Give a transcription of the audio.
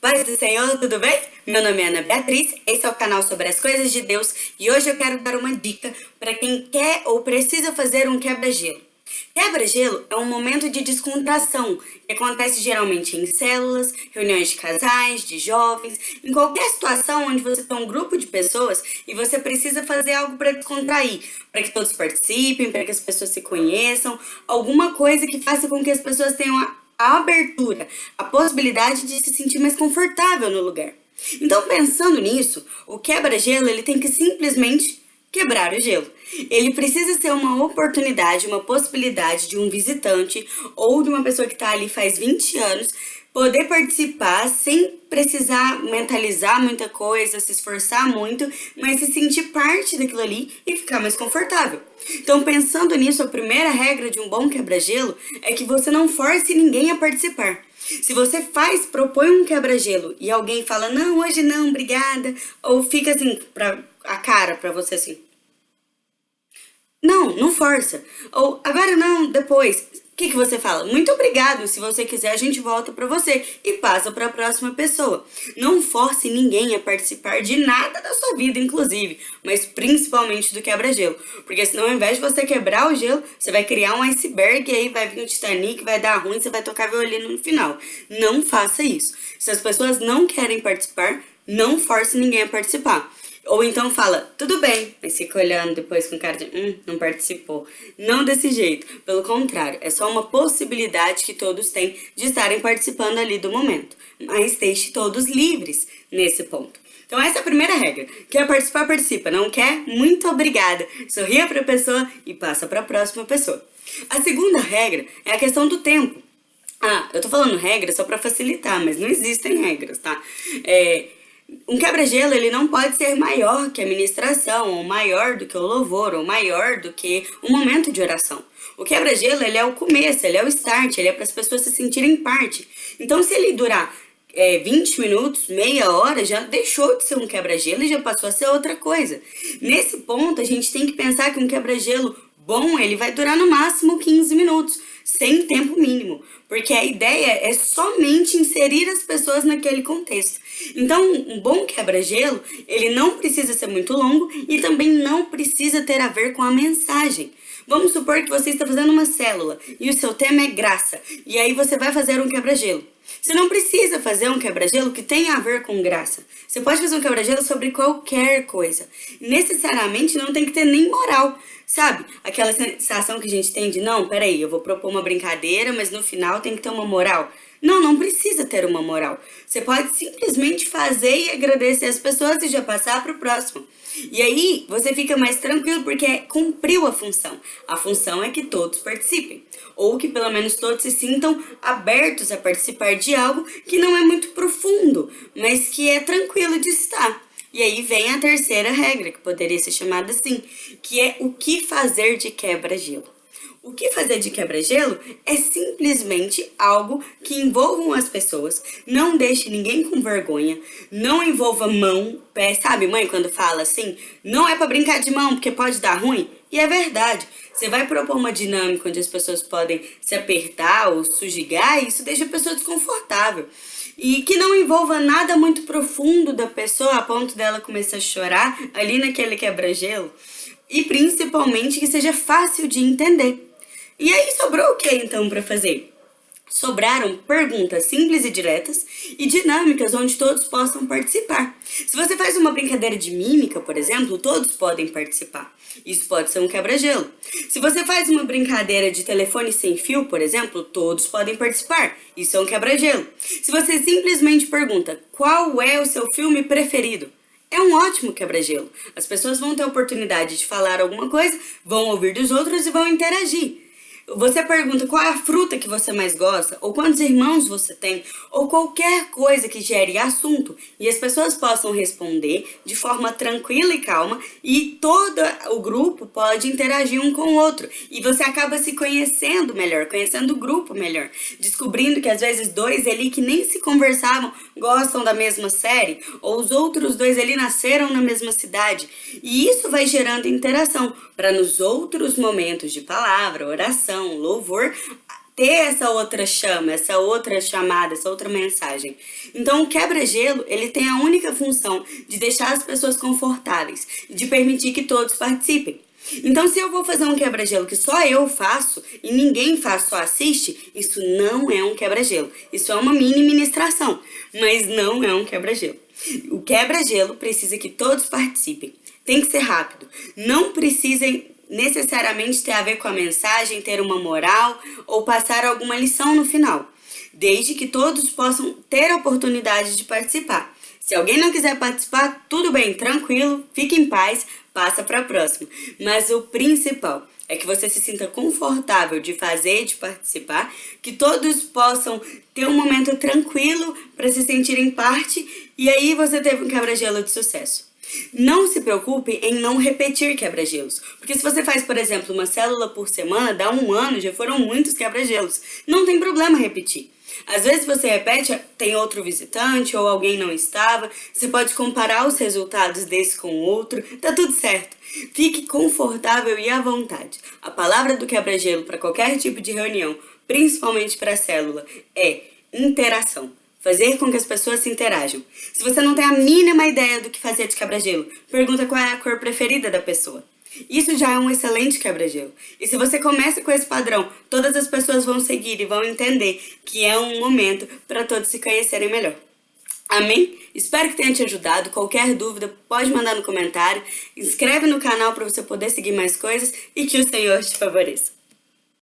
Paz do Senhor, tudo bem? Meu nome é Ana Beatriz, esse é o canal sobre as coisas de Deus e hoje eu quero dar uma dica para quem quer ou precisa fazer um quebra-gelo. Quebra-gelo é um momento de descontração que acontece geralmente em células, reuniões de casais, de jovens, em qualquer situação onde você tem um grupo de pessoas e você precisa fazer algo para descontrair, para que todos participem, para que as pessoas se conheçam, alguma coisa que faça com que as pessoas tenham a abertura, a possibilidade de se sentir mais confortável no lugar. Então, pensando nisso, o quebra-gelo ele tem que simplesmente quebrar o gelo. Ele precisa ser uma oportunidade, uma possibilidade de um visitante ou de uma pessoa que está ali faz 20 anos poder participar sem precisar mentalizar muita coisa, se esforçar muito, mas se sentir parte daquilo ali e ficar mais confortável. Então, pensando nisso, a primeira regra de um bom quebra-gelo é que você não force ninguém a participar. Se você faz, propõe um quebra-gelo e alguém fala, não, hoje não, obrigada, ou fica assim, pra, a cara pra você assim. Não, não força. Ou agora não, depois. O que, que você fala? Muito obrigado, se você quiser a gente volta para você e passa para a próxima pessoa. Não force ninguém a participar de nada da sua vida, inclusive, mas principalmente do quebra-gelo. Porque senão ao invés de você quebrar o gelo, você vai criar um iceberg e aí vai vir o Titanic, vai dar ruim, você vai tocar violino no final. Não faça isso. Se as pessoas não querem participar, não force ninguém a participar. Ou então fala, tudo bem, mas fica olhando depois com cara de, hum, não participou. Não desse jeito, pelo contrário, é só uma possibilidade que todos têm de estarem participando ali do momento. Mas deixe todos livres nesse ponto. Então essa é a primeira regra. Quer participar, participa. Não quer? Muito obrigada. Sorria para a pessoa e passa para a próxima pessoa. A segunda regra é a questão do tempo. Ah, eu tô falando regra só para facilitar, mas não existem regras, tá? É, um quebra-gelo ele não pode ser maior que a ministração, ou maior do que o louvor, ou maior do que o momento de oração. O quebra-gelo ele é o começo, ele é o start, ele é para as pessoas se sentirem parte. Então se ele durar é, 20 minutos, meia hora, já deixou de ser um quebra-gelo e já passou a ser outra coisa. Nesse ponto, a gente tem que pensar que um quebra-gelo bom, ele vai durar no máximo 15 minutos, sem tempo mínimo, porque a ideia é somente inserir as pessoas naquele contexto. Então, um bom quebra-gelo, ele não precisa ser muito longo e também não precisa ter a ver com a mensagem. Vamos supor que você está fazendo uma célula e o seu tema é graça, e aí você vai fazer um quebra-gelo. Você não precisa fazer um quebra-gelo que tenha a ver com graça. Você pode fazer um quebra-gelo sobre qualquer coisa. Necessariamente não tem que ter nem moral. Sabe? Aquela sensação que a gente tem de, não, peraí, eu vou propor uma brincadeira, mas no final tem que ter uma moral. Não, não precisa ter uma moral. Você pode simplesmente fazer e agradecer as pessoas e já passar para o próximo. E aí você fica mais tranquilo porque cumpriu a função. A função é que todos participem. Ou que pelo menos todos se sintam abertos a participar de algo que não é muito profundo, mas que é tranquilo de estar. E aí vem a terceira regra, que poderia ser chamada assim, que é o que fazer de quebra-gelo. O que fazer de quebra-gelo é simplesmente algo que envolvam as pessoas, não deixe ninguém com vergonha, não envolva mão, pé, sabe mãe quando fala assim, não é para brincar de mão porque pode dar ruim? E é verdade, você vai propor uma dinâmica onde as pessoas podem se apertar ou sujigar e isso deixa a pessoa desconfortável. E que não envolva nada muito profundo da pessoa a ponto dela começar a chorar ali naquele quebra-gelo. E principalmente que seja fácil de entender. E aí sobrou o que então para fazer? Sobraram perguntas simples e diretas e dinâmicas onde todos possam participar. Se você faz uma brincadeira de mímica, por exemplo, todos podem participar. Isso pode ser um quebra-gelo. Se você faz uma brincadeira de telefone sem fio, por exemplo, todos podem participar. Isso é um quebra-gelo. Se você simplesmente pergunta qual é o seu filme preferido, é um ótimo quebra-gelo. As pessoas vão ter a oportunidade de falar alguma coisa, vão ouvir dos outros e vão interagir. Você pergunta qual é a fruta que você mais gosta, ou quantos irmãos você tem, ou qualquer coisa que gere assunto, e as pessoas possam responder de forma tranquila e calma, e todo o grupo pode interagir um com o outro. E você acaba se conhecendo melhor, conhecendo o grupo melhor, descobrindo que às vezes dois ali que nem se conversavam gostam da mesma série, ou os outros dois ali nasceram na mesma cidade. E isso vai gerando interação, para nos outros momentos de palavra, oração, louvor, ter essa outra chama, essa outra chamada, essa outra mensagem. Então, o quebra-gelo, ele tem a única função de deixar as pessoas confortáveis, de permitir que todos participem. Então, se eu vou fazer um quebra-gelo que só eu faço e ninguém faz, só assiste, isso não é um quebra-gelo. Isso é uma mini ministração, mas não é um quebra-gelo. O quebra-gelo precisa que todos participem. Tem que ser rápido. Não precisem necessariamente ter a ver com a mensagem, ter uma moral ou passar alguma lição no final, desde que todos possam ter a oportunidade de participar. Se alguém não quiser participar, tudo bem, tranquilo, fique em paz, passa para a próxima. Mas o principal é que você se sinta confortável de fazer, de participar, que todos possam ter um momento tranquilo para se sentirem parte e aí você teve um quebra-gelo de sucesso. Não se preocupe em não repetir quebra-gelos, porque se você faz, por exemplo, uma célula por semana, dá um ano, já foram muitos quebra-gelos. Não tem problema repetir. Às vezes você repete, tem outro visitante ou alguém não estava, você pode comparar os resultados desse com o outro, tá tudo certo. Fique confortável e à vontade. A palavra do quebra-gelo para qualquer tipo de reunião, principalmente para a célula, é interação fazer com que as pessoas se interajam. Se você não tem a mínima ideia do que fazer de quebra-gelo, pergunta qual é a cor preferida da pessoa. Isso já é um excelente quebra-gelo. E se você começa com esse padrão, todas as pessoas vão seguir e vão entender que é um momento para todos se conhecerem melhor. Amém? Espero que tenha te ajudado. Qualquer dúvida, pode mandar no comentário. Inscreve no canal para você poder seguir mais coisas e que o Senhor te favoreça.